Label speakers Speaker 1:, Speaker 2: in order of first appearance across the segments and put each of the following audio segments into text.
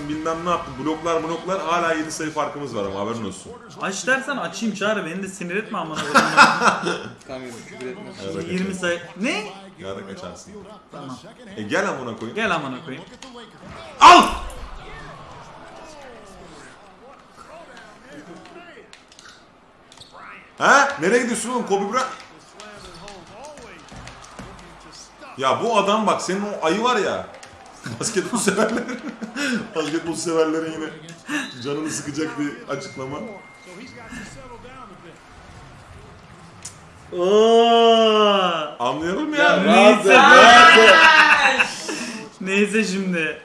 Speaker 1: yaptın bilmem ne yaptın. Bloklar bloklar hala 7 sayı farkımız var ama haberin olsun.
Speaker 2: Aç dersen açayım çağır beni de sinir etme amına koyayım.
Speaker 3: Küfür etmez.
Speaker 1: Yarrak
Speaker 2: 20 sayı. Ne?
Speaker 1: Yarrak açarsın.
Speaker 2: Tamam.
Speaker 1: E gel amına koyayım.
Speaker 2: Gel amına koyayım.
Speaker 1: Al! Ha? Nereye gidiyorsun oğlum Kobe Bryant? Ya bu adam bak senin o ayı var ya. Basketbol severlerin basketbol severlerin yine canını sıkacak bir açıklama.
Speaker 2: Oo.
Speaker 1: Anlayalım ya.
Speaker 2: Neyse.
Speaker 3: Rahat
Speaker 2: Neyse şimdi.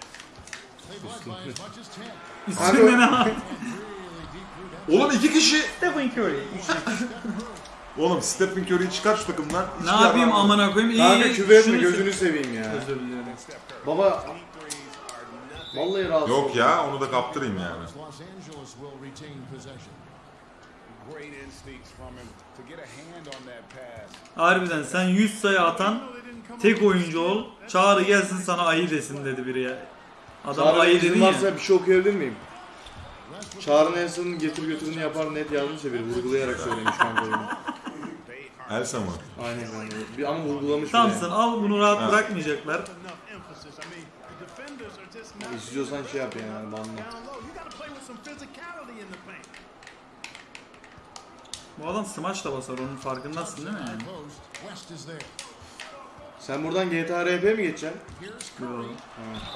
Speaker 2: Üstünde ne var?
Speaker 1: Oğlum iki kişi.
Speaker 2: Stephen Curry.
Speaker 1: Oğlum Stephen Curry'i çıkar şu takımdan.
Speaker 2: Ne yapayım amına koyayım? İyi.
Speaker 3: Kanka küfür etme
Speaker 2: şunu-
Speaker 3: gözünü seveyim ya.
Speaker 2: Özür dilerim.
Speaker 3: Baba. Vallahi rahatsız
Speaker 1: Yok
Speaker 3: oldum.
Speaker 1: ya onu da kaptırayım yani.
Speaker 4: Los Angeles will retain possession.
Speaker 5: Great instincts from him to get a hand on that pass.
Speaker 2: Harbiden sen 100 sayı atan tek oyuncu ol. Çağrı gelsin sana ayı desin dedi biri ya. Adam
Speaker 3: Çağrı
Speaker 2: ayı
Speaker 3: izin
Speaker 2: dedin ya.
Speaker 3: varsa bir şey okuyabilir miyim? Çağrı Nelson'ın getir götürünü yapar net yazmışsa biri vurgulayarak söylemiş kanka onu.
Speaker 1: Elsa mı?
Speaker 3: Aynen kanka. Bir ama vurgulamış
Speaker 2: Tamsın
Speaker 3: bile.
Speaker 2: al bunu rahat
Speaker 1: Ha.
Speaker 2: bırakmayacaklar.
Speaker 3: İstiyorsan şey yap yani banla.
Speaker 2: Bu adam smaç da basar onun farkındasın değil mi yani?
Speaker 3: Sen buradan GTA RP mi geçeceksin?
Speaker 2: Yo.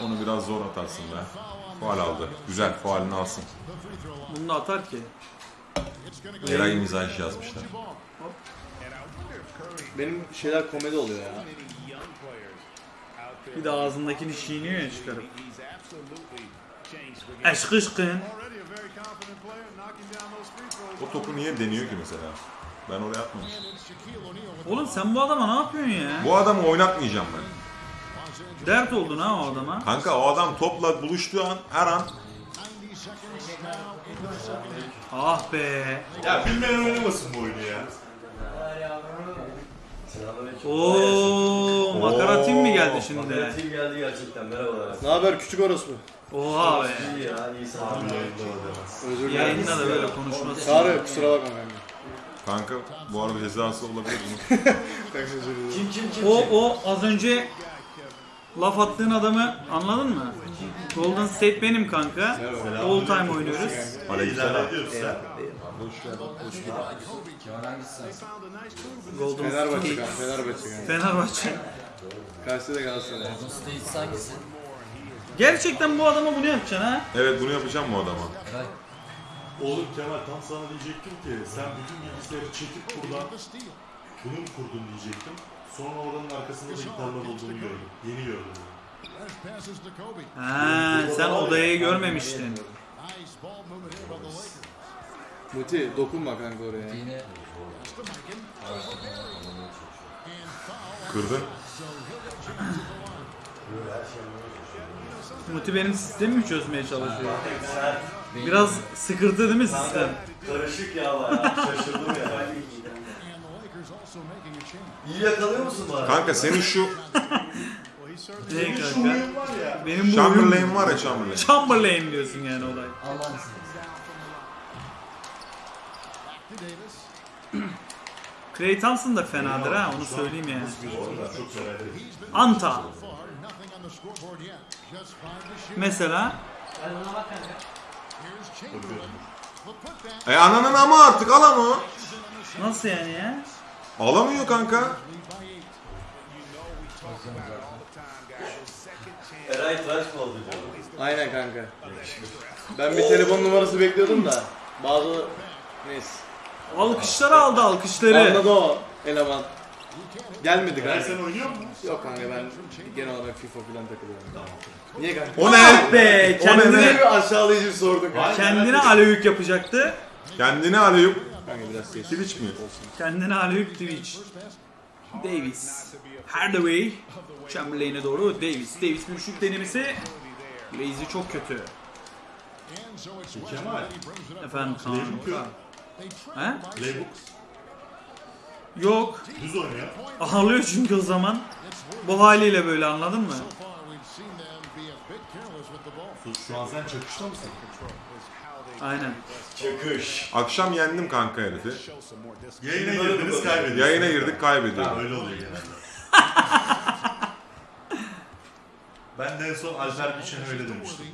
Speaker 1: Onu biraz zor atarsın be. Faal aldı. Güzel faalini alsın.
Speaker 2: Bunu da atar ki.
Speaker 1: Eray mizaj yazmışlar.
Speaker 3: Benim şeyler komedi oluyor ya.
Speaker 2: Bir de ağzındakini çiğniyor ya çıkarıp.
Speaker 5: He's absolutely changed the game.
Speaker 2: Aşk ışkın.
Speaker 4: Already a very confident player knocking down those free throws.
Speaker 1: O topu niye deniyor ki mesela? Ben oraya
Speaker 4: with
Speaker 2: Oğlum sen bu adama ne yapıyorsun ya?
Speaker 1: Bu adamı oynatmayacağım ben.
Speaker 2: Dert oldun ha o adama.
Speaker 1: Kanka o adam topla buluştuğu an her an
Speaker 4: 90 seconds now into the second half.
Speaker 2: Ah be.
Speaker 1: ya bilmeyen oynamasın bu oyunu ya.
Speaker 2: Oo, makara tim mi geldi şimdi?
Speaker 6: Tim geldi gerçekten merhabalar.
Speaker 3: Ne haber küçük orospu?
Speaker 2: Oha be.
Speaker 6: İyi ya iyi sağ olun.
Speaker 3: Özür dilerim.
Speaker 2: Yayında da böyle konuşması.
Speaker 3: Çağrı kusura bakma kanka.
Speaker 1: Kanka bu arada cezası olabilir
Speaker 3: dilerim.
Speaker 6: Kim kim kim
Speaker 2: O o az önce laf attığın adamı anladın mı? Golden State benim kanka. All time oynuyoruz.
Speaker 1: Aleykümselam.
Speaker 2: Golden
Speaker 3: Fenerbahçe
Speaker 2: State.
Speaker 3: kanka. Fenerbahçe kanka.
Speaker 2: Fenerbahçe.
Speaker 3: Karşıda da Galatasaray.
Speaker 6: States hangisi?
Speaker 2: Gerçekten bu adama bunu yapacaksın ha?
Speaker 1: Evet bunu yapacağım bu adama.
Speaker 7: Oğlum Kemal tam sana diyecektim ki sen bütün bilgisayarı çekip buradan bunu mu kurdun diyecektim. Sonra oranın arkasında da gitarlar olduğunu gördüm. Yeni gördüm.
Speaker 2: Ha, sen odayı görmemiştin.
Speaker 4: Nice ball movement here by the Lakers.
Speaker 3: Muti dokunma kanka oraya.
Speaker 6: Yine
Speaker 1: Kırdın.
Speaker 2: Muti benim sistemimi çözmeye çalışıyor. Biraz sıkırtı değil mi sistem?
Speaker 6: karışık ya bayağı şaşırdım ya. İyi yakalıyor musun bana?
Speaker 1: Kanka senin şu
Speaker 4: he certainly
Speaker 2: Ne kanka? Benim bu
Speaker 1: Chamberlain var ya Chamberlain.
Speaker 2: Chamberlain diyorsun yani olay.
Speaker 4: Davis.
Speaker 2: Clay Thompson da fenadır ha onu söyleyeyim yani. Anta mesela.
Speaker 1: E ananın ama artık al onu.
Speaker 2: nasıl yani ya?
Speaker 1: Alamıyor kanka.
Speaker 6: Eray tıraş mı oldu canım?
Speaker 3: Aynen kanka. Ben bir telefon numarası bekliyordum da. Bazı neyse.
Speaker 2: Alkışları aldı alkışları.
Speaker 3: Anladı o eleman. Gelmedi kanka.
Speaker 7: sen oynuyor musun?
Speaker 3: Yok kanka ben genel olarak FIFA falan takılıyorum. Niye kanka?
Speaker 1: O ne?
Speaker 2: Ah be kendine,
Speaker 3: bir aşağılayıcı bir sordun kanka?
Speaker 2: kendine aleyhük yapacaktı.
Speaker 1: Kendini alıyor.
Speaker 3: Kanka biraz geç.
Speaker 1: Twitch mi?
Speaker 2: Kendine aleyhük Twitch. Davis. Hardaway. Chamberlain'e doğru Davis. Davis bir şut denemesi. Lazy çok kötü.
Speaker 7: Kemal.
Speaker 2: Efendim
Speaker 4: tried
Speaker 2: He?
Speaker 4: by
Speaker 7: Playbook
Speaker 2: Yok.
Speaker 7: düz oynuyor.
Speaker 2: Ağlıyor çünkü o zaman. Bu haliyle böyle anladın mı?
Speaker 7: Sus, Şu an sen çakışta mısın?
Speaker 2: Aynen.
Speaker 6: Çakış.
Speaker 1: Akşam yendim kanka herifi.
Speaker 7: Yayına girdiniz kaybediyorsunuz.
Speaker 1: Yayına girdik
Speaker 7: Ha,
Speaker 1: kaybediyorum.
Speaker 7: öyle oluyor genelde. ben de en son Alper Biçen'e öyle demiştim.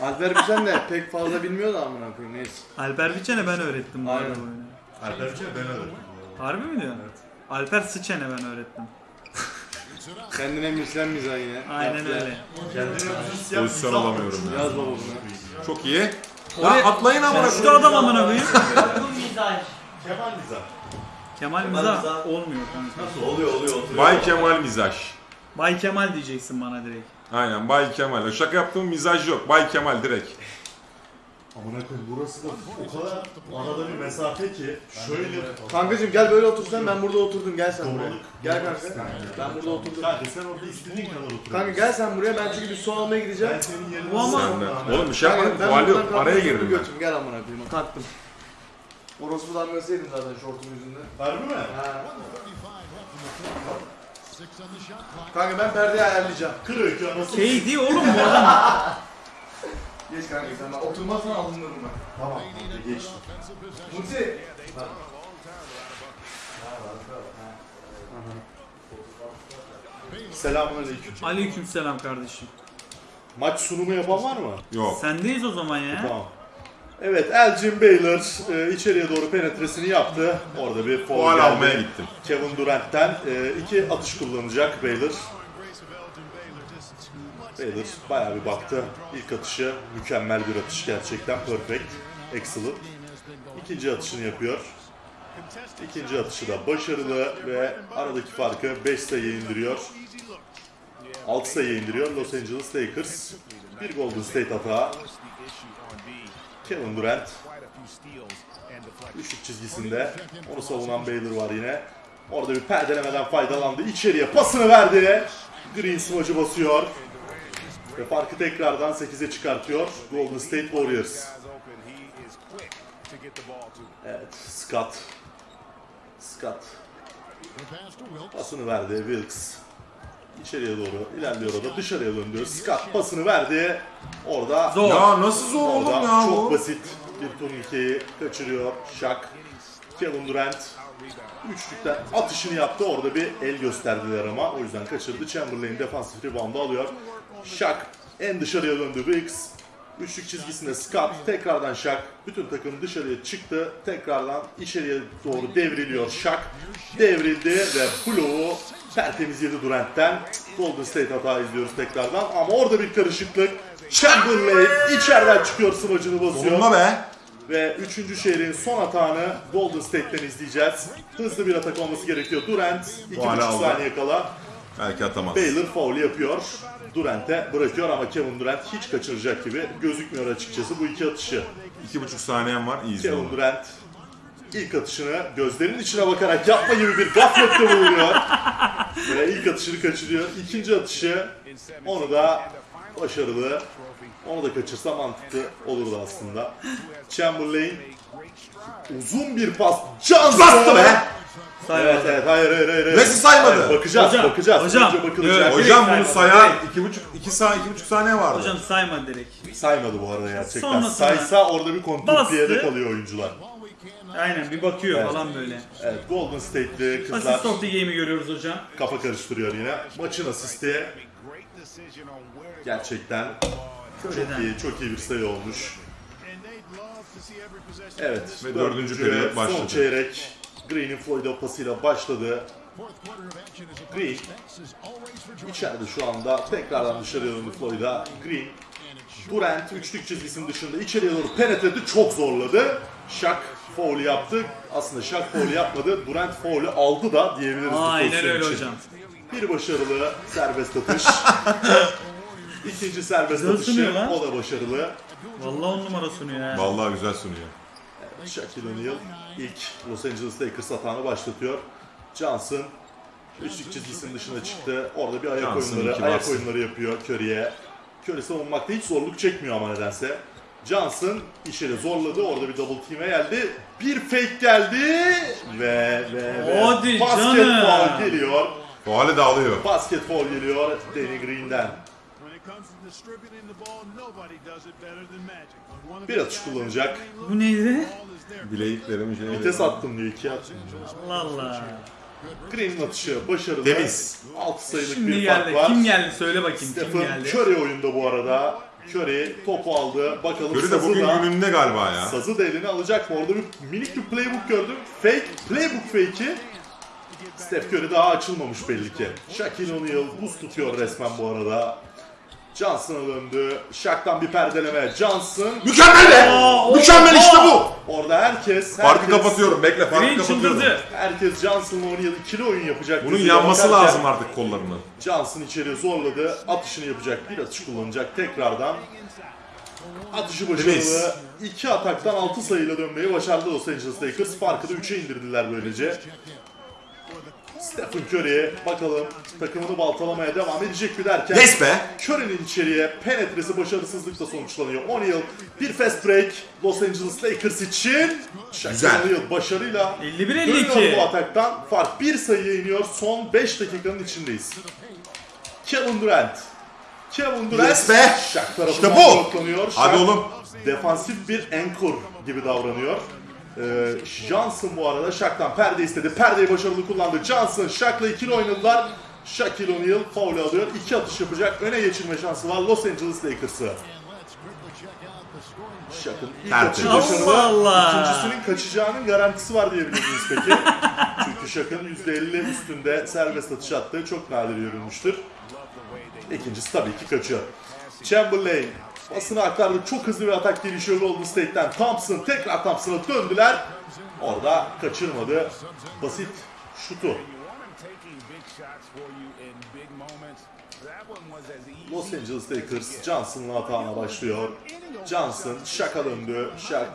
Speaker 3: Alper Biçen de pek fazla bilmiyor da amına koyayım neyse.
Speaker 2: Alper Biçen'e ben öğrettim bu arada
Speaker 3: Aynen.
Speaker 2: bu oyunu.
Speaker 7: Alper Biçen'e ben öğrettim. bu.
Speaker 2: Harbi mi diyorsun? Alper Sıçen'e ben öğrettim.
Speaker 3: Kendine mislen mizah yine.
Speaker 2: Aynen
Speaker 3: Yaptı.
Speaker 2: öyle.
Speaker 7: Kendine
Speaker 1: Pozisyon alamıyorum ya.
Speaker 3: Yaz baba bunu.
Speaker 1: Çok iyi.
Speaker 2: Oraya-
Speaker 1: Ya atlayın amına
Speaker 2: Şu
Speaker 1: koyayım.
Speaker 2: adam amına koyayım.
Speaker 7: Kemal mizah.
Speaker 2: Kemal
Speaker 6: Kemal
Speaker 2: Mizah
Speaker 6: Mizah.
Speaker 2: olmuyor kanka.
Speaker 6: Nasıl oluyor oluyor oturuyor.
Speaker 1: Bay Kemal Mizaj.
Speaker 2: Bay Kemal diyeceksin bana direkt.
Speaker 1: Aynen Bay Kemal. Şaka yaptığım mizaj yok. Bay Kemal direkt.
Speaker 7: Amına koyayım burası da o kadar arada bir mesafe ki şöyle
Speaker 3: Kankacım gel böyle otursan ben burada oturdum gel sen buraya.
Speaker 7: Doğruluk.
Speaker 3: Gel kanka. Ben burada oturdum.
Speaker 7: Kanka sen orada istediğin kadar otur.
Speaker 3: Kanka gel sen buraya ben çünkü bir su almaya gideceğim.
Speaker 7: ben senin yerine
Speaker 2: Bu ama-.
Speaker 1: Oğlum bir şey
Speaker 3: Kanka,
Speaker 1: yapmadım. Faal
Speaker 3: buradan
Speaker 1: yok.
Speaker 3: kalkmak
Speaker 1: Araya
Speaker 3: istiyorum,
Speaker 1: girdim ben.
Speaker 3: götüm. Gel amına koyayım kalktım. Orospu damgasıydım zaten şortum yüzünden.
Speaker 7: Harbi mi?
Speaker 3: Ha. Kanka ben perdeyi ayarlayacağım.
Speaker 7: Kır öykü anasını.
Speaker 2: KD oğlum bu adam.
Speaker 3: Geç kanka sen ben oturmazsan alınırım ben.
Speaker 7: Tamam kanka geç.
Speaker 3: Muti.
Speaker 7: Selamünaleyküm.
Speaker 2: Aleykümselam kardeşim.
Speaker 7: Maç sunumu yapan var mı?
Speaker 1: Yok.
Speaker 2: Sendeyiz o zaman ya.
Speaker 7: Tamam. Evet Elgin Baylor e, içeriye doğru penetresini yaptı. Orada bir foul geldi.
Speaker 1: almaya gittim.
Speaker 7: Kevin Durant'ten e, iki atış kullanacak Baylor. Baylor bayağı bir baktı. İlk atışı mükemmel bir atış gerçekten perfect. Excellent. İkinci atışını yapıyor. İkinci atışı da başarılı ve aradaki farkı 5 sayıya indiriyor. 6 sayıya indiriyor Los Angeles Lakers. Bir Golden State hata. Kevin Durant üçlük çizgisinde. Onu savunan Baylor var yine. Orada bir perdelemeden faydalandı. İçeriye pasını verdi. Green smacı basıyor. Ve farkı tekrardan 8'e çıkartıyor. Golden State Warriors. Evet, Scott. Scott. Pasını verdi Wilkes. İçeriye doğru ilerliyor o da dışarıya döndü. Scott pasını verdi. Orada
Speaker 2: Zor.
Speaker 1: Ya nasıl zor oğlum
Speaker 7: Orada
Speaker 1: ya
Speaker 7: çok
Speaker 1: bu?
Speaker 7: basit bir turnikeyi kaçırıyor Shaq. Kevin Durant üçlükten atışını yaptı. Orada bir el gösterdiler ama o yüzden kaçırdı. Chamberlain defansif reboundu alıyor. Shaq en dışarıya döndü Wicks. Üçlük çizgisinde Scott tekrardan Shaq. Bütün takım dışarıya çıktı. Tekrardan içeriye doğru devriliyor Shaq. Devrildi ve bloğu tertemiz yedi Durant'ten. Golden State hata izliyoruz tekrardan ama orada bir karışıklık. Chamberlain içeriden çıkıyor smacını basıyor.
Speaker 1: Dokunma be.
Speaker 7: Ve 3. şehrin son atağını Golden State'ten izleyeceğiz. Hızlı bir atak olması gerekiyor. Durant 2,5
Speaker 1: hala aldı.
Speaker 7: saniye kala
Speaker 1: Belki atamaz.
Speaker 7: Baylor foul yapıyor. Durant'e bırakıyor ama Kevin Durant hiç kaçıracak gibi gözükmüyor açıkçası bu iki atışı.
Speaker 1: İki buçuk saniyem var. İyi
Speaker 7: Kevin. Durant ilk atışını gözlerinin içine bakarak yapma gibi bir gaflette bulunuyor. Ve ilk atışını kaçırıyor. İkinci atışı onu da başarılı. Onu da kaçırsa mantıklı olurdu aslında. Chamberlain uzun bir pas. Johnson!
Speaker 1: Bastı be!
Speaker 2: Saymadı.
Speaker 7: Evet evet hayır hayır hayır.
Speaker 1: Nasıl saymadı?
Speaker 7: Hayır, bakacağız
Speaker 2: Hocam,
Speaker 7: bakacağız.
Speaker 2: hocam.
Speaker 7: Önce bakılacak.
Speaker 2: Evet.
Speaker 1: Hocam bunu
Speaker 2: saymadı.
Speaker 1: iki buçuk, iki saniye, iki buçuk saniye vardı.
Speaker 2: Hocam sayma direkt.
Speaker 7: Saymadı bu arada gerçekten.
Speaker 2: Sonrasında
Speaker 7: Saysa orada bir kontrpiyede
Speaker 2: bastı.
Speaker 7: kalıyor oyuncular.
Speaker 2: Aynen bir bakıyor
Speaker 7: Evet.
Speaker 2: falan böyle.
Speaker 7: Evet Golden State'li kızlar
Speaker 2: Asist of the game'i görüyoruz hocam.
Speaker 7: kafa karıştırıyor yine. Maçın asisti gerçekten çok
Speaker 2: Köreden.
Speaker 7: iyi, çok iyi bir sayı olmuş. Evet,
Speaker 1: Ve
Speaker 7: dördüncü periyot,
Speaker 1: başladı.
Speaker 7: son çeyrek. Green'in Floyd pasıyla başladı. Green içeride şu anda tekrardan dışarıya döndü Floyd'a. Green Durant üçlük çizgisinin dışında içeriye doğru penetredi, çok zorladı. Shaq foul yaptı. Aslında Shaq foul yapmadı. Durant foul'ü aldı da diyebiliriz bu
Speaker 2: Aynen
Speaker 7: pozisyon
Speaker 2: öyle
Speaker 7: için.
Speaker 2: hocam.
Speaker 7: Bir başarılı serbest atış. İkinci serbest
Speaker 2: Güzel
Speaker 7: atışı
Speaker 2: sunuyor lan.
Speaker 7: o da başarılı.
Speaker 2: Vallahi on numara sunuyor ya.
Speaker 1: Vallahi güzel sunuyor.
Speaker 7: Shaquille O'Neal ilk Los Angeles Lakers hatağını başlatıyor. Johnson üçlük çizgisinin dışına çıktı. Orada bir ayak
Speaker 1: Johnson
Speaker 7: oyunları, ayak oyunları yapıyor Curry'e. Curry savunmakta hiç zorluk çekmiyor ama nedense. Johnson işleri zorladı. Orada bir double team'e geldi. Bir fake geldi ve ve ve
Speaker 2: Hadi
Speaker 7: basket
Speaker 2: canım.
Speaker 7: geliyor.
Speaker 1: Faali de alıyor.
Speaker 7: Basket foul geliyor Danny Green'den. Bir atış kullanacak.
Speaker 2: Bu neydi?
Speaker 1: Bileklerimi şey.
Speaker 7: Vites attım diyor. iki attım.
Speaker 2: Allah Allah.
Speaker 7: Green'in atışı başarılı.
Speaker 1: Temiz.
Speaker 7: 6 sayılık
Speaker 2: Şimdi
Speaker 7: bir fark
Speaker 2: geldi.
Speaker 7: var.
Speaker 2: Kim geldi söyle bakayım kim
Speaker 7: Stephen
Speaker 2: geldi.
Speaker 7: Curry oyunda bu arada. Curry topu aldı. Bakalım
Speaker 1: Görü de
Speaker 7: sazı
Speaker 1: bugün
Speaker 7: da,
Speaker 1: gününde galiba ya.
Speaker 7: sazı da eline alacak mı? Orada bir minik bir playbook gördüm. Fake, playbook fake'i. Steph Curry daha açılmamış belli ki. Shaquille O'Neal buz tutuyor resmen bu arada. Johnson'a döndü. Shaq'tan bir perdeleme. Johnson.
Speaker 1: Mükemmel be! Mükemmel işte bu!
Speaker 7: Orada herkes,
Speaker 1: Farkı
Speaker 7: herkes,
Speaker 1: kapatıyorum. Bekle farkı
Speaker 2: Green
Speaker 1: kapatıyorum.
Speaker 2: çıldırdı.
Speaker 7: herkes Johnson'la O'Neal ikili oyun yapacak.
Speaker 1: Bunun yanması
Speaker 7: bakarken
Speaker 1: lazım artık kollarının.
Speaker 7: Johnson içeri zorladı. Atışını yapacak. Bir atış kullanacak tekrardan. Atışı başarılı.
Speaker 1: Temiz.
Speaker 7: İki ataktan 6 sayıyla dönmeyi başardı Los Angeles Lakers. Farkı da 3'e indirdiler böylece. Stephen Curry bakalım takımını baltalamaya devam edecek mi derken
Speaker 1: Yes be!
Speaker 7: Curry'nin içeriye penetresi başarısızlıkla sonuçlanıyor. O'Neal bir fast break Los Angeles Lakers için.
Speaker 1: Güzel.
Speaker 7: O'Neal başarıyla
Speaker 2: 51-52.
Speaker 7: dönüyor bu ataktan. Fark bir sayıya iniyor. Son 5 dakikanın içindeyiz. Kevin Durant. Kevin Durant
Speaker 1: Yes be!
Speaker 7: Shaq
Speaker 1: İşte bu!
Speaker 7: bloklanıyor.
Speaker 1: Hadi
Speaker 7: Shaq
Speaker 1: oğlum.
Speaker 7: Defansif bir anchor gibi davranıyor. Ee, Johnson bu arada Shaq'tan perde istedi. Perdeyi başarılı kullandı. Johnson Shaq'la ikili oynadılar. Shaquille O'Neal foul alıyor. İki atış yapacak. Öne geçirme şansı var Los Angeles Lakers'ı. Shaq'ın ilk atışı başarılı.
Speaker 2: Allah.
Speaker 7: İkincisinin kaçacağının garantisi var diyebilir miyiz peki? Çünkü Shaq'ın %50 üstünde serbest atış attığı çok nadir görülmüştür. İkincisi tabii ki kaçıyor. Chamberlain basına aktardı. Çok hızlı bir atak gelişiyor Golden State'ten. Thompson tekrar Thompson'a döndüler. Orada kaçırmadı. Basit şutu. Los Angeles Lakers Johnson'ın hatağına başlıyor. Johnson Shaq'a döndü. Shaq,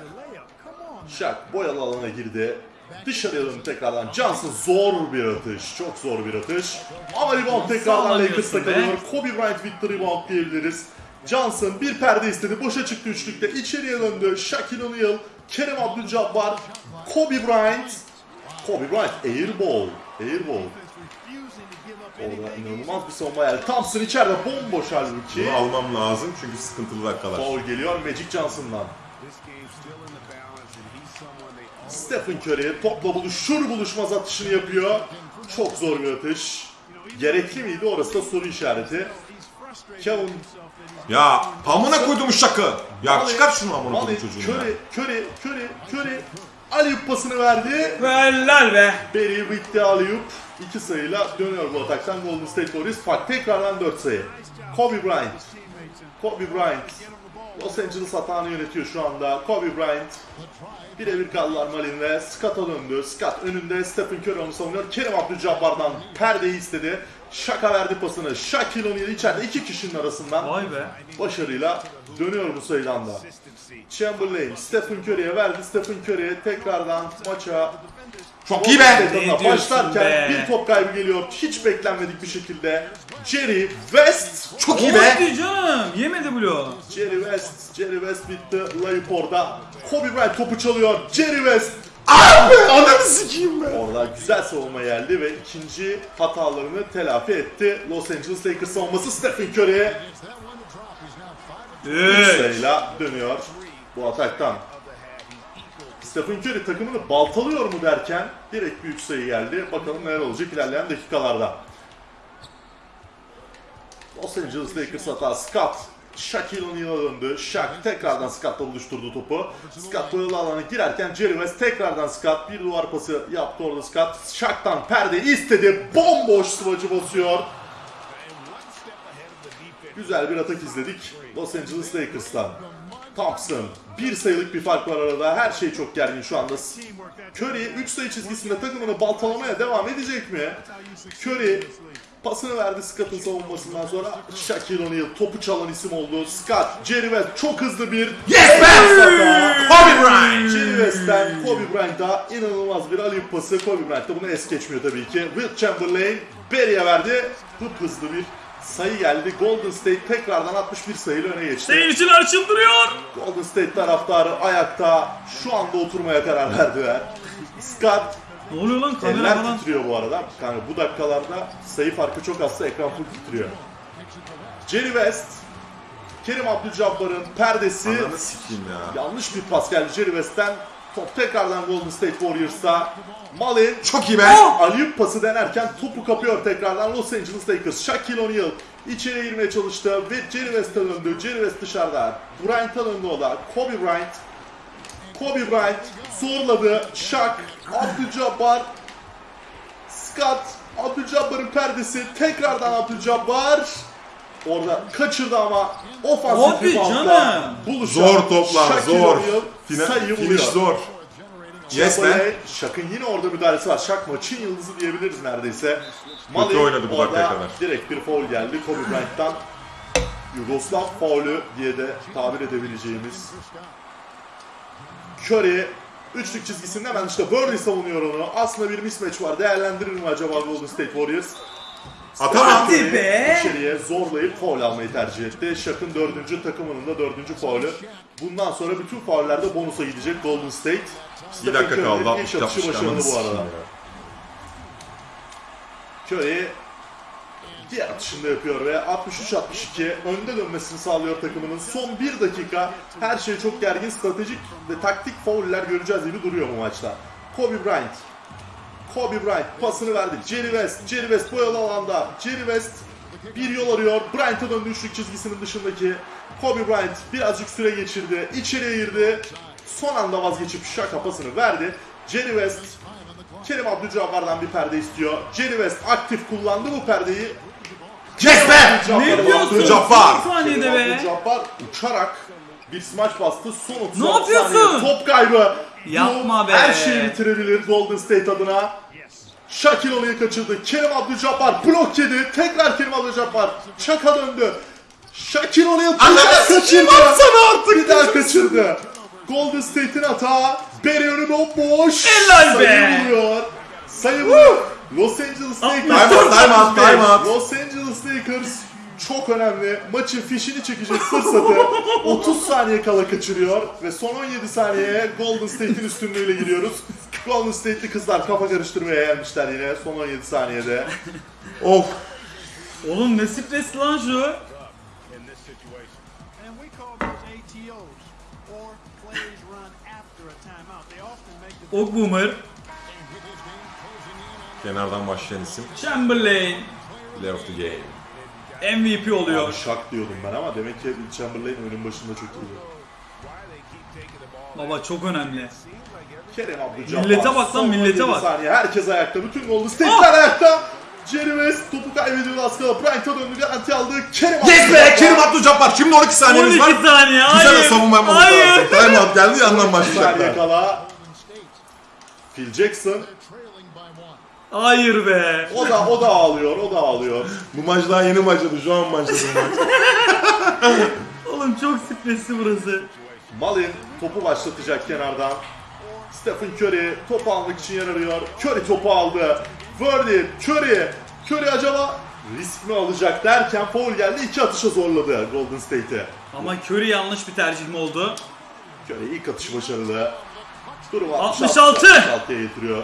Speaker 7: Shaq boyalı alana girdi. Dışarıya döndü tekrardan. Johnson zor bir atış. Çok zor bir atış. Ama rebound tekrardan Lakers'ta kalıyor. Kobe Bryant the rebound diyebiliriz. Johnson bir perde istedi. Boşa çıktı üçlükte. İçeriye döndü. Shaquille O'Neal, Kerem Abdul-Jabbar, Kobe Bryant. Kobe Bryant airball. Airball. Orada inanılmaz bir savunma geldi. Thompson içeride bomboş halbuki.
Speaker 1: Bunu almam lazım çünkü sıkıntılı dakikalar.
Speaker 7: Foul geliyor Magic Johnson'dan. Stephen Curry topla buluşur buluşmaz atışını yapıyor. Çok zor bir atış. Gerekli miydi orası da soru işareti. Kevin
Speaker 1: Ya amına koydum şakı. Ya çıkar şunu amına
Speaker 7: Mali,
Speaker 1: koydum çocuğunu ya.
Speaker 7: Curry, Curry, Curry, Curry. Aliyup pasını verdi.
Speaker 2: Helal be.
Speaker 7: Barry bitti Aliyup. İki sayıyla dönüyor bu ataktan Golden State Warriors. Fark tekrardan 4 sayı. Kobe Bryant. Kobe Bryant. Los Angeles hatağını yönetiyor şu anda. Kobe Bryant. Birebir kaldılar Malin'le. Scott'a döndü. Scott önünde. Stephen Curry onu savunuyor. Kerim Abdul-Jabbar'dan perdeyi istedi. Şaka verdi pasını. Shaquille O'Neal içeride iki kişinin arasından
Speaker 2: Vay be.
Speaker 7: başarıyla dönüyor bu sayıdan da. Chamberlain, Stephen Curry'e verdi. Stephen Curry tekrardan maça
Speaker 1: Çok iyi be.
Speaker 2: Ne
Speaker 7: başlarken
Speaker 2: be?
Speaker 7: bir top kaybı geliyor. Hiç beklenmedik bir şekilde. Jerry West.
Speaker 1: Çok iyi be.
Speaker 2: Hadi canım. Yemedi bloğu.
Speaker 7: Jerry West, Jerry West bitti. Layıp orada. Kobe Bryant topu çalıyor. Jerry West
Speaker 1: Abi ananı sikeyim be.
Speaker 7: Orada güzel savunma geldi ve ikinci hatalarını telafi etti. Los Angeles Lakers savunması Stephen Curry'e
Speaker 2: Üç.
Speaker 7: sayıyla dönüyor bu ataktan. Stephen Curry takımını baltalıyor mu derken direkt büyük sayı geldi. Bakalım neler olacak ilerleyen dakikalarda. Los Angeles Lakers hata Scott. Shaquille O'Neal'a döndü. Shaq tekrardan Scott'la buluşturdu topu. Scott boyalı alana girerken Jerry West tekrardan Scott bir duvar pası yaptı orada Scott. Shaq'tan perde istedi. Bomboş sıvacı basıyor. Güzel bir atak izledik Los Angeles Lakers'tan. Thompson. Bir sayılık bir fark var arada. Her şey çok gergin şu anda. Curry 3 sayı çizgisinde takımını baltalamaya devam edecek mi? Curry pasını verdi Scott'ın savunmasından sonra. Shaquille O'Neal topu çalan isim oldu. Scott, Jerry West çok hızlı bir
Speaker 1: Yes be. Kobe Bryant.
Speaker 7: Jerry West'ten Kobe Bryant'a inanılmaz bir alley pası. Kobe Bryant da bunu es geçmiyor tabii ki. Will Chamberlain Barry'e verdi. Hıp hızlı bir sayı geldi. Golden State tekrardan 61 sayıyla öne geçti.
Speaker 2: Seyirciler çıldırıyor.
Speaker 7: Golden State taraftarı ayakta şu anda oturmaya karar verdiler. Scott
Speaker 2: Ne oluyor lan kamera
Speaker 7: eller
Speaker 2: falan?
Speaker 7: titriyor bu arada. Yani bu dakikalarda sayı farkı çok azsa ekran full titriyor. Jerry West Kerim Abdul-Jabbar'ın perdesi.
Speaker 1: Ananı sikeyim ya.
Speaker 7: Yanlış bir pas geldi Jerry West'ten. Top tekrardan Golden State Warriors'a. Malin
Speaker 1: Çok iyi be.
Speaker 7: Aliyup pası denerken topu kapıyor tekrardan Los Angeles Lakers. Shaquille O'Neal içeriye girmeye çalıştı ve Jerry West'e döndü. Jerry West dışarıda. Bryant'a döndü o da. Kobe Bryant. Kobe Bryant zorladı. Shaq, Abdul-Jabbar, Scott, Abdul-Jabbar'ın perdesi. Tekrardan Abdul-Jabbar. Orada kaçırdı ama ofansif reboundla
Speaker 2: canım.
Speaker 7: buluşan
Speaker 1: Zor toplar
Speaker 7: Shaquille
Speaker 1: zor.
Speaker 7: O'Neal
Speaker 1: Fina,
Speaker 7: sayıyı
Speaker 1: finish
Speaker 7: buluyor.
Speaker 1: zor. Yes be.
Speaker 7: Chamberlain, Şak'ın yine orada müdahalesi var. Şak maçın yıldızı diyebiliriz neredeyse. Malin
Speaker 1: oynadı bu
Speaker 7: orada
Speaker 1: dakikaya kadar.
Speaker 7: Direkt bir foul geldi Kobe Bryant'tan. Yugoslav faulü diye de tabir edebileceğimiz. Curry üçlük çizgisinde hemen işte Burley savunuyor onu. Aslında bir mismatch var. Değerlendirir mi acaba Golden State Warriors?
Speaker 1: Atamam.
Speaker 2: Hadi be.
Speaker 7: İçeriye zorlayıp foul almayı tercih etti. Şak'ın dördüncü takımının da dördüncü faulü. Bundan sonra bütün faullerde bonusa gidecek Golden State.
Speaker 1: Bir dakika kaldı.
Speaker 7: Curry'nin
Speaker 1: 60
Speaker 7: ilk atışı
Speaker 1: 60
Speaker 7: başarılı bu arada. Curry diğer atışında yapıyor ve 63-62 önde dönmesini sağlıyor takımının. Son bir dakika her şey çok gergin, stratejik ve taktik fauller göreceğiz gibi duruyor bu maçta. Kobe Bryant. Kobe Bryant pasını verdi. Jerry West. Jerry West boyalı alanda. Jerry West bir yol arıyor. Bryant'a döndü üçlük çizgisinin dışındaki. Kobe Bryant birazcık süre geçirdi. İçeriye girdi. Son anda vazgeçip şaka pasını verdi. Jerry West Kerim Abdul-Jabbar'dan bir perde istiyor. Jerry West aktif kullandı bu perdeyi.
Speaker 1: Be.
Speaker 2: Ne diyorsun?
Speaker 1: Abdul-Jabbar.
Speaker 2: Son saniyede be.
Speaker 7: Abdul-Jabbar uçarak bir smaç bastı. Son 36
Speaker 2: Ne yapıyorsun?
Speaker 7: saniye top kaybı.
Speaker 2: Yapma
Speaker 7: Bu
Speaker 2: be.
Speaker 7: Her şeyi bitirebilir Golden State adına. Shaquille O'Neal kaçırdı. Kerim Abdul-Jabbar blok yedi. Tekrar Kerim Abdul-Jabbar. Çaka döndü.
Speaker 1: Ananı
Speaker 7: daha
Speaker 1: sikeyim,
Speaker 7: kaçırdı.
Speaker 1: atsana artık.
Speaker 7: Bir daha kaçırdı. Golden State'in hata. Beri önü bomboş.
Speaker 2: Helal be.
Speaker 7: Sayı buluyor. Sayı buluyor. Los Angeles Lakers.
Speaker 1: Time out, time out, time out.
Speaker 7: Los Angeles Lakers çok önemli. Maçın fişini çekecek fırsatı 30 saniye kala kaçırıyor ve son 17 saniyeye Golden State'in üstünlüğüyle giriyoruz. Golden State'li kızlar kafa karıştırmaya gelmişler yine son 17 saniyede.
Speaker 1: Of.
Speaker 2: Oğlum ne stresli lan şu.
Speaker 4: And we
Speaker 1: Kenardan başlayan isim.
Speaker 2: Chamberlain.
Speaker 1: Player of the game.
Speaker 2: MVP oluyor.
Speaker 7: Abi şak diyordum ben ama demek ki Chamberlain oyunun başında çok iyi.
Speaker 2: Baba çok önemli.
Speaker 7: Kerem Abdul-Jabbar.
Speaker 2: Millete bak lan, millete
Speaker 7: 17
Speaker 2: bak.
Speaker 7: Saniye. Herkes ayakta. Bütün Golden State'ler ayakta. Jerry West topu kaybediyor az kala. Bryant'a döndü. Garanti aldı. Kerem
Speaker 1: Yes be. Kerim Abdul-Jabbar. Şimdi 12 saniyemiz
Speaker 2: 12
Speaker 1: var.
Speaker 2: saniye.
Speaker 1: Güzel de
Speaker 2: Hayır.
Speaker 1: savunma yapmamız
Speaker 2: Hayır.
Speaker 1: lazım. Time out geldi yandan
Speaker 7: saniye
Speaker 1: başlayacaklar.
Speaker 7: kala. Phil Jackson.
Speaker 2: Hayır be.
Speaker 7: O da o da ağlıyor. O da ağlıyor.
Speaker 1: Bu maç daha yeni başladı. Şu an başladı bu maç.
Speaker 2: Oğlum çok stresli burası.
Speaker 7: Malin topu başlatacak kenardan. Stephen Curry topu almak için yer arıyor. Curry topu aldı. Verdi. Curry. Curry acaba risk mi alacak derken foul geldi. iki atışa zorladı Golden State'i.
Speaker 2: Ama Curry yanlış bir tercih mi oldu?
Speaker 7: Curry ilk atış başarılı. Durumu
Speaker 2: 66.
Speaker 7: 66'ya getiriyor.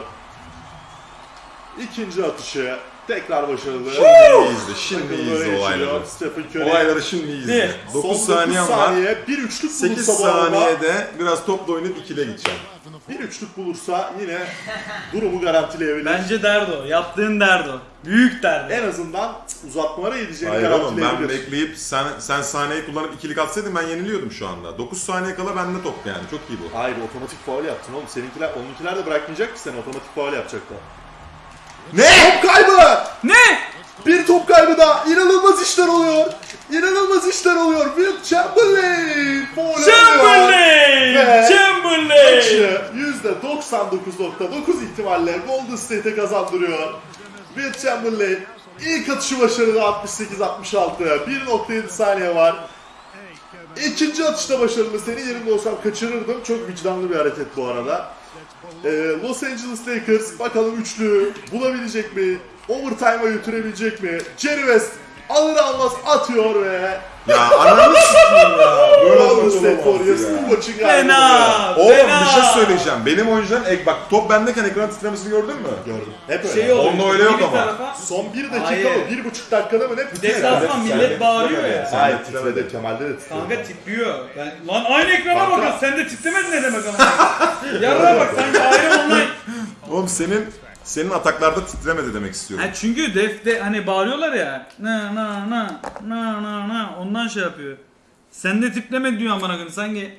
Speaker 7: İkinci atışı tekrar başarılı.
Speaker 1: Şimdi izle. Şimdi
Speaker 7: Takım
Speaker 1: izle olayları.
Speaker 7: geçiriyor. Stephen Curry.
Speaker 1: Olayları şimdi izle.
Speaker 2: Ne?
Speaker 1: 9
Speaker 7: Son
Speaker 1: saniyem
Speaker 7: dokuz
Speaker 1: var.
Speaker 7: saniye, bir üçlük
Speaker 1: 8
Speaker 7: bulursa bu arada,
Speaker 1: saniyede biraz topla oynayıp ikile gideceğim.
Speaker 7: bir üçlük bulursa yine durumu garantileyebilir.
Speaker 2: Bence derdo. Yaptığın derdo. Büyük derdo.
Speaker 7: en azından uzatmalara gideceğini
Speaker 1: Hayır oğlum ben
Speaker 7: garantileyebilir.
Speaker 1: bekleyip sen sen saniyeyi kullanıp ikilik atsaydın ben yeniliyordum şu anda. 9 saniye kala bende top yani çok iyi bu.
Speaker 7: Hayır otomatik faul yaptın oğlum. Seninkiler, onunkiler de bırakmayacak ki seni otomatik faul yapacaklar.
Speaker 1: Ne?
Speaker 7: Top kaybı!
Speaker 2: Ne?
Speaker 7: Bir top kaybı daha. İnanılmaz işler oluyor. İnanılmaz işler oluyor. Will Chamberlain! Alıyor.
Speaker 2: Chamberlain!
Speaker 7: Ve-
Speaker 2: Chamberlain!
Speaker 7: Maçı %99.9 ihtimalle Golden State'e kazandırıyor. Will Chamberlain ilk atışı başarılı 68-66. 1.7 saniye var. İkinci atışta başarılı. Senin yerinde olsam kaçırırdım. Çok vicdanlı bir hareket bu arada. Ee, Los Angeles Lakers bakalım üçlü bulabilecek mi? Overtime'a götürebilecek mi? Jerry West alır almaz atıyor ve
Speaker 1: Ya ananı s**eyim ya. Böyle
Speaker 7: State
Speaker 1: olamaz ya.
Speaker 7: bu maçın galibi.
Speaker 2: Fena.
Speaker 1: Oğlum
Speaker 2: fena.
Speaker 1: bir şey söyleyeceğim. Benim oyuncuların ek bak top bendeyken ekran titremesini gördün mü?
Speaker 7: Gördüm. Hep öyle.
Speaker 2: Şey oluyor.
Speaker 1: Onda öyle yok
Speaker 2: bir
Speaker 1: ama.
Speaker 2: tarafa-
Speaker 7: Son bir dakika
Speaker 2: Hayır.
Speaker 7: mı? Bir buçuk dakikada mı ne?
Speaker 2: Deplasman millet bağırıyor ya.
Speaker 1: Sen
Speaker 7: Hayır
Speaker 1: de titremedin.
Speaker 7: titredi. Kemal'de de titredi.
Speaker 2: Kanka titriyor. Yani, lan aynı ekrana
Speaker 7: Kanka.
Speaker 2: bakın. Sen de titremedin ne demek ama. Yarına bak sanki ayrı online.
Speaker 1: Oğlum senin senin ataklarda titremedi demek istiyorum.
Speaker 2: Ha çünkü defte hani bağırıyorlar ya. Na na na na na na ondan şey yapıyor. Sen de titreme diyor amına koyayım sanki